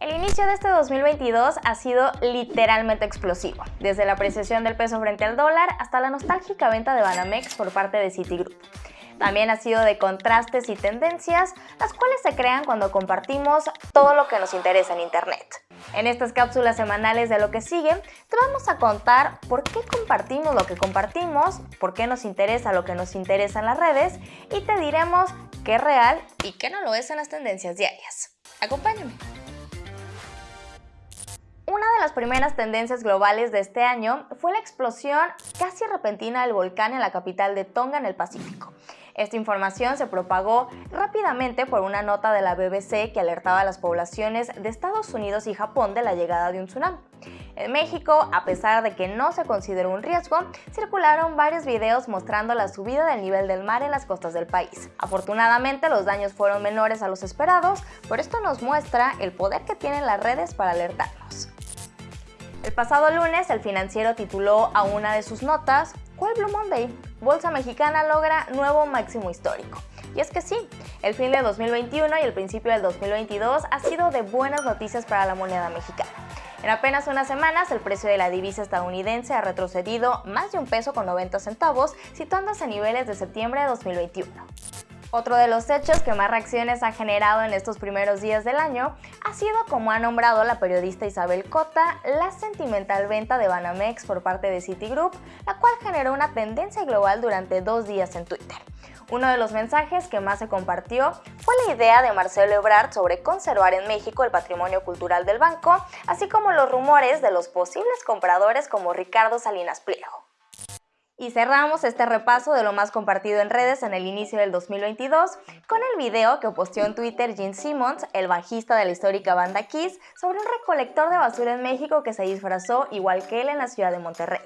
El inicio de este 2022 ha sido literalmente explosivo, desde la apreciación del peso frente al dólar hasta la nostálgica venta de Banamex por parte de Citigroup. También ha sido de contrastes y tendencias, las cuales se crean cuando compartimos todo lo que nos interesa en Internet. En estas cápsulas semanales de lo que sigue, te vamos a contar por qué compartimos lo que compartimos, por qué nos interesa lo que nos interesa en las redes y te diremos qué es real y qué no lo es en las tendencias diarias. Acompáñame. Primeras tendencias globales de este año fue la explosión casi repentina del volcán en la capital de Tonga en el Pacífico. Esta información se propagó rápidamente por una nota de la BBC que alertaba a las poblaciones de Estados Unidos y Japón de la llegada de un tsunami. En México, a pesar de que no se consideró un riesgo, circularon varios videos mostrando la subida del nivel del mar en las costas del país. Afortunadamente, los daños fueron menores a los esperados, por esto nos muestra el poder que tienen las redes para alertarnos. El pasado lunes, el financiero tituló a una de sus notas, ¿Cuál Blue Monday? Bolsa Mexicana logra nuevo máximo histórico. Y es que sí, el fin de 2021 y el principio del 2022 ha sido de buenas noticias para la moneda mexicana. En apenas unas semanas, el precio de la divisa estadounidense ha retrocedido más de un peso con 90 centavos, situándose a niveles de septiembre de 2021. Otro de los hechos que más reacciones ha generado en estos primeros días del año ha sido como ha nombrado la periodista Isabel Cota la sentimental venta de Banamex por parte de Citigroup, la cual generó una tendencia global durante dos días en Twitter. Uno de los mensajes que más se compartió fue la idea de Marcelo Ebrard sobre conservar en México el patrimonio cultural del banco, así como los rumores de los posibles compradores como Ricardo Salinas Pliego. Y cerramos este repaso de lo más compartido en redes en el inicio del 2022 con el video que posteó en Twitter Gene Simmons, el bajista de la histórica banda Kiss, sobre un recolector de basura en México que se disfrazó igual que él en la ciudad de Monterrey.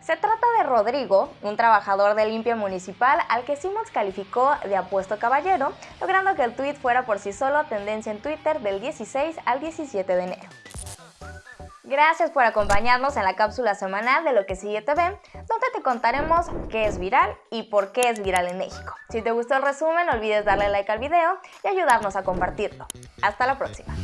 Se trata de Rodrigo, un trabajador de limpia municipal al que Simmons calificó de apuesto caballero, logrando que el tweet fuera por sí solo tendencia en Twitter del 16 al 17 de enero. Gracias por acompañarnos en la cápsula semanal de Lo que sigue TV, donde te contaremos qué es viral y por qué es viral en México. Si te gustó el resumen, no olvides darle like al video y ayudarnos a compartirlo. Hasta la próxima.